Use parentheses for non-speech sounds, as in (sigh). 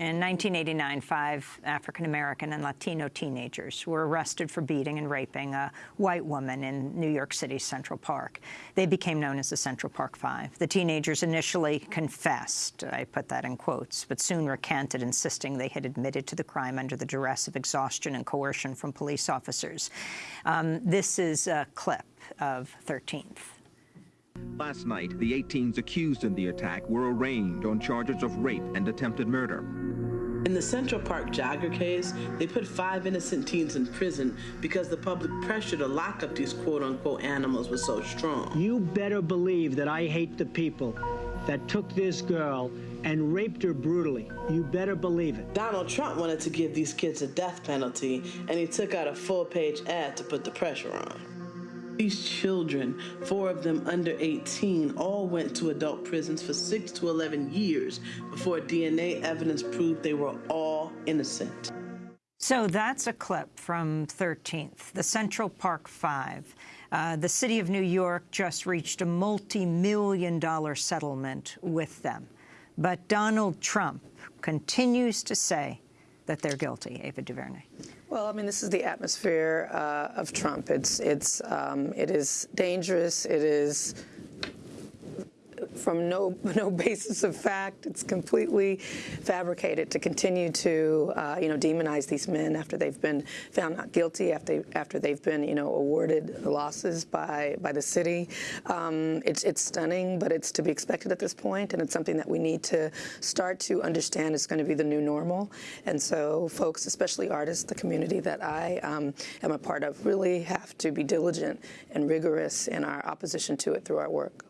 In 1989, five African-American and Latino teenagers were arrested for beating and raping a white woman in New York City's Central Park. They became known as the Central Park Five. The teenagers initially confessed, I put that in quotes, but soon recanted, insisting they had admitted to the crime under the duress of exhaustion and coercion from police officers. Um, this is a clip of 13th. Last night, the 18s accused in the attack were arraigned on charges of rape and attempted murder. In the Central Park jogger case, they put five innocent teens in prison because the public pressure to lock up these quote-unquote animals was so strong. You better believe that I hate the people that took this girl and raped her brutally. You better believe it. Donald Trump wanted to give these kids a death penalty, and he took out a full-page ad to put the pressure on. These children, four of them under 18, all went to adult prisons for 6 to 11 years before DNA evidence proved they were all innocent. So that's a clip from 13th, the Central Park Five. Uh, the city of New York just reached a multi-million dollar settlement with them. But Donald Trump continues to say that they're guilty, Ava DuVernay. Well, I mean, this is the atmosphere uh, of Trump. It's it's um, it is dangerous. It is from no (laughs) no basis of fact. It's completely fabricated to continue to uh, you know demonize these men after they've been found not guilty, after after they've been you know awarded losses by by the city. Um, it's it's stunning, but it's to be expected at this point, and it's something that we need to start to understand is going to be the new normal. And so, folks, especially artists, the community that I um, am a part of, really have to be diligent and rigorous in our opposition to it through our work.